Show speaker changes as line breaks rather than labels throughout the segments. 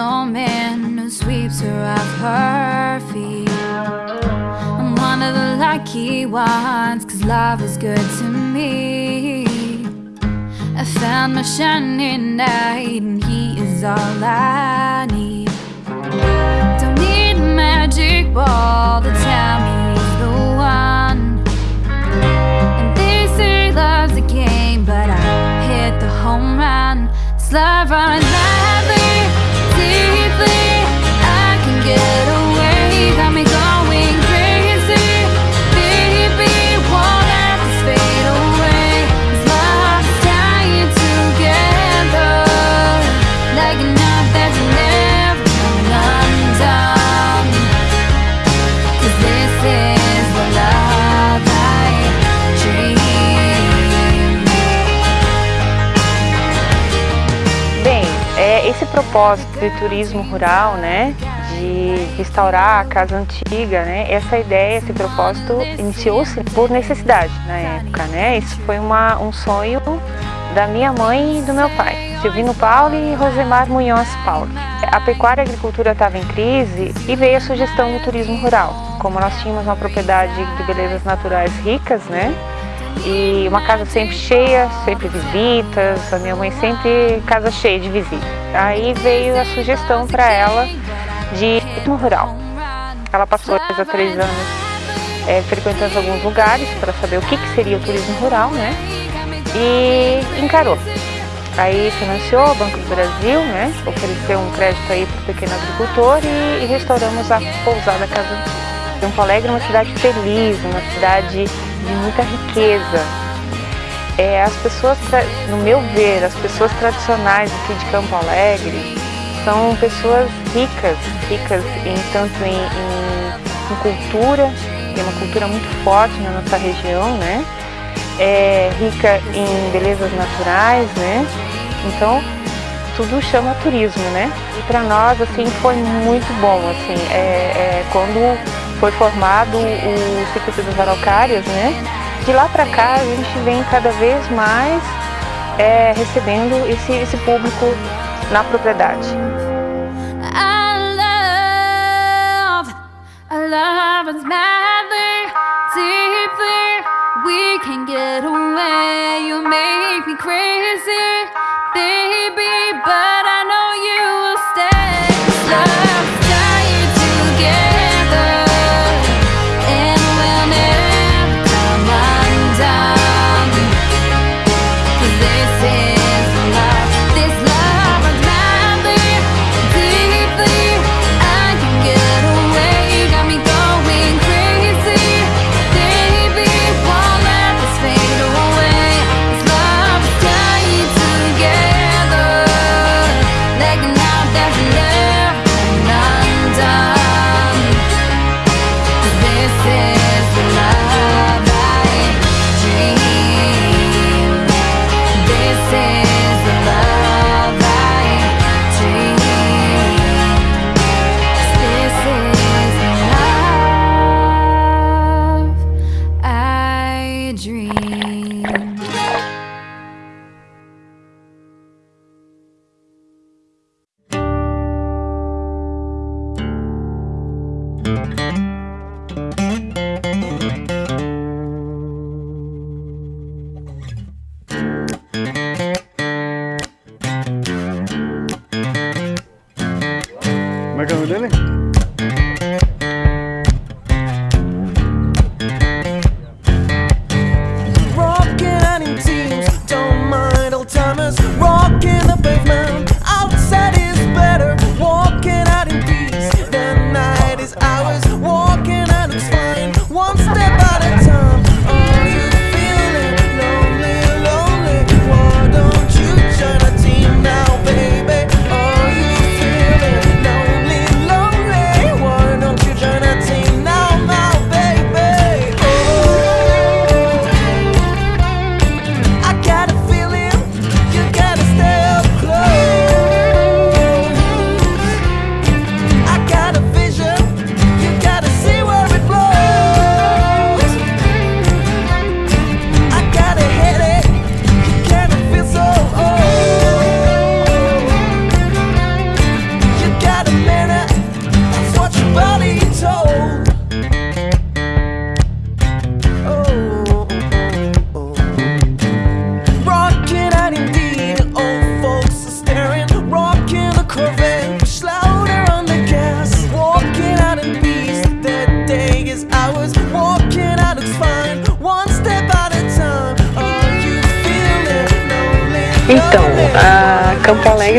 a man who sweeps her off her feet. I'm one of the lucky ones, cause love is good to me. I found my shining knight, and he is all I need. Don't need a magic ball to tell me he's the one.
Propósito de turismo rural, né, de restaurar a casa antiga, né, essa ideia, esse propósito iniciou-se por necessidade na época, né, isso foi uma, um sonho da minha mãe e do meu pai, Silvino Paulo e Rosemar Munhoz Paulo. A pecuária e a agricultura estava em crise e veio a sugestão do turismo rural. Como nós tínhamos uma propriedade de belezas naturais ricas, né, e uma casa sempre cheia, sempre visitas, a minha mãe sempre casa cheia de visitas. Aí veio a sugestão para ela de turismo rural. Ela passou a três anos é, frequentando alguns lugares para saber o que, que seria o turismo rural, né? E encarou. Aí financiou o Banco do Brasil, né? Ofereceu um crédito aí para o pequeno agricultor e, e restauramos a pousada Casa Antiga. Campo Alegre é uma cidade feliz, uma cidade de muita riqueza. É, as pessoas, no meu ver, as pessoas tradicionais aqui de Campo Alegre são pessoas ricas, ricas em tanto em, em- em cultura, tem uma cultura muito forte na nossa região, né? É, rica em belezas naturais, né? Então tudo chama turismo, né? E para nós assim foi muito bom, assim, é, é, quando foi formado o circuito das araucárias, né? De lá para cá a gente vem cada vez mais é, recebendo esse, esse público na propriedade.
I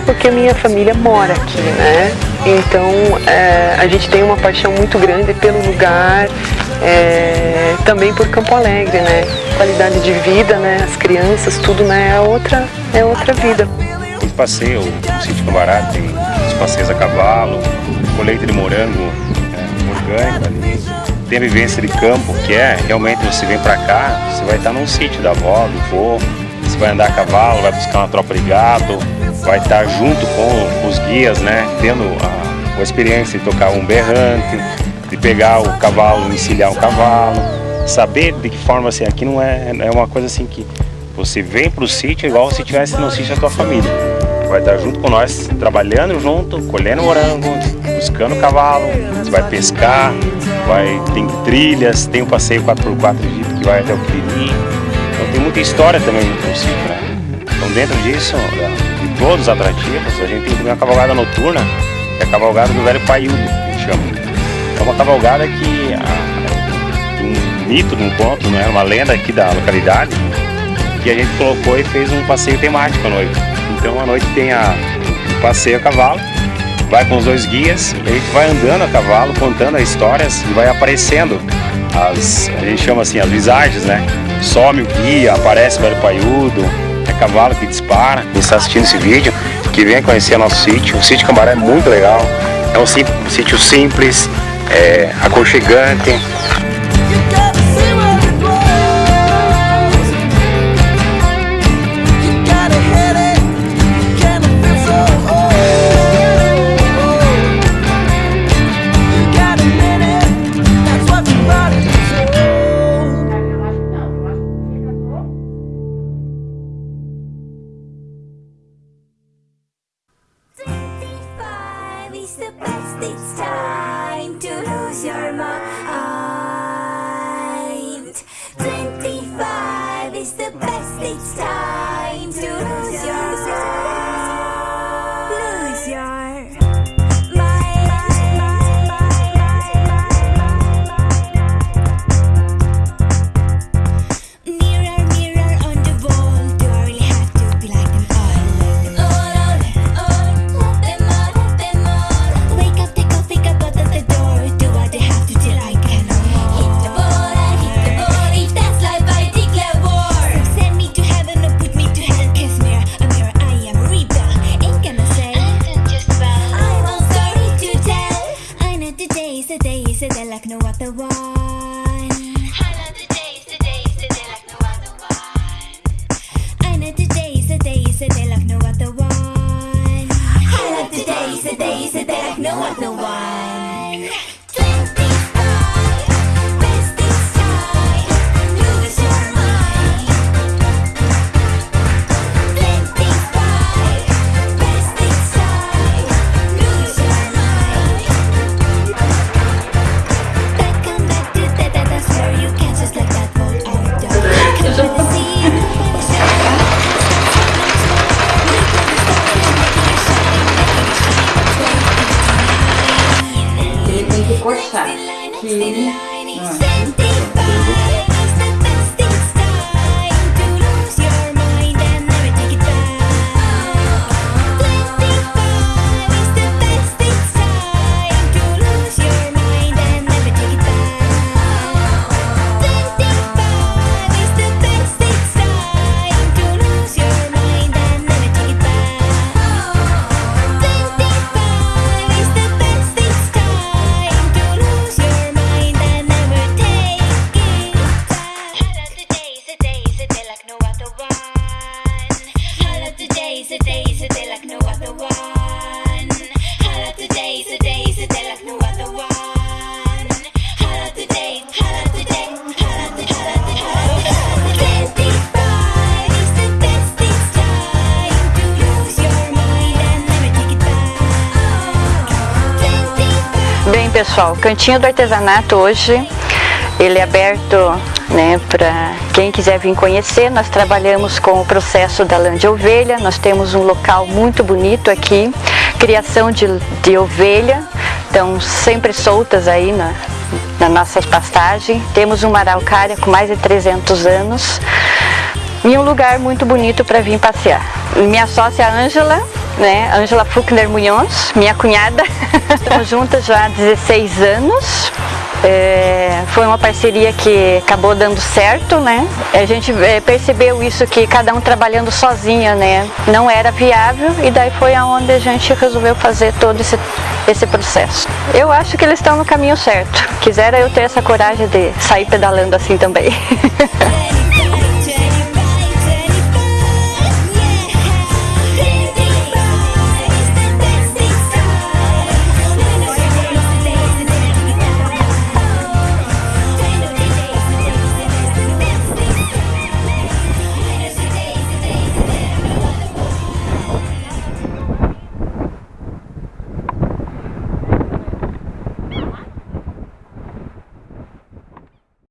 Porque a minha família mora aqui, né? Então, é, a gente tem uma paixão muito grande pelo lugar, é, também por Campo Alegre, né? Qualidade de vida, né? As crianças, tudo, né? É outra, é outra vida.
Os passeios, no sítio Cambará tem os passeios a cavalo, colheita de morango é, orgânico ali. Tem a vivência de campo, que é realmente você vem para cá, você vai estar num sítio da avó, do vô, você vai andar a cavalo, vai buscar uma tropa de gado, vai estar junto com os guias, né? Tendo a, a experiência de tocar um berrante, de pegar o cavalo, encilhar o cavalo, saber de que forma assim, aqui não é, é uma coisa assim que você vem para o sítio igual se estivesse no sítio da tua família. Vai estar junto com nós, trabalhando junto, colhendo morango, buscando cavalo, você vai pescar, vai, tem trilhas, tem o um passeio 4x4 que vai até o Piriri. Então tem muita história também no sítio, né? Então dentro disso, de todos os atrativos, a gente tem também uma cavalgada noturna, que é a cavalgada do velho Paiudo, que a gente chama. É uma cavalgada que a, um mito um conto, né? uma lenda aqui da localidade, que a gente colocou e fez um passeio temático à noite. Então à noite tem a, um passeio a cavalo, vai com os dois guias, a gente vai andando a cavalo, contando as histórias e vai aparecendo as, a gente chama assim, as visagens, né? Some o guia, aparece o velho paiudo, cavalo que dispara. Quem está assistindo esse vídeo, que venha conhecer nosso sítio. O sítio Cambará é muito legal. É um sítio simples, é, aconchegante.
Pessoal, o Cantinho do Artesanato hoje ele é aberto né, para quem quiser vir conhecer. Nós trabalhamos com o processo da lã de ovelha, nós temos um local muito bonito aqui, criação de, de ovelha, estão sempre soltas aí na, na nossa pastagem. Temos uma araucária com mais de 300 anos.
e um lugar muito bonito para vir passear. Minha sócia Ângela, né, Ângela Fuchner Munhoz, minha cunhada, estamos juntas já há 16 anos. É, foi uma parceria que acabou dando certo, né? A gente é, percebeu isso que cada um trabalhando sozinha, né? Não era viável e daí foi aonde a gente resolveu fazer todo esse, esse processo. Eu acho que eles estão no caminho certo. Quisera eu ter essa coragem de sair pedalando assim também.